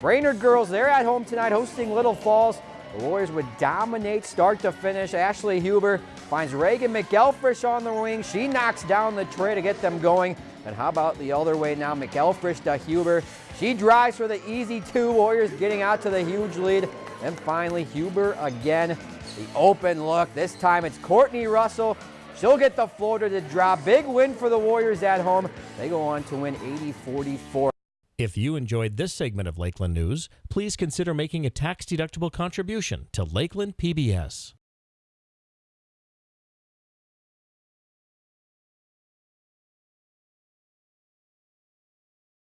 Brainerd girls, they're at home tonight hosting Little Falls. The Warriors would dominate start to finish. Ashley Huber finds Reagan McElfresh on the wing. She knocks down the trey to get them going. And how about the other way now? McElfresh to Huber. She drives for the easy two. Warriors getting out to the huge lead. And finally, Huber again. The open look. This time it's Courtney Russell. She'll get the floater to drop. Big win for the Warriors at home. They go on to win 80-44. If you enjoyed this segment of Lakeland News, please consider making a tax-deductible contribution to Lakeland PBS.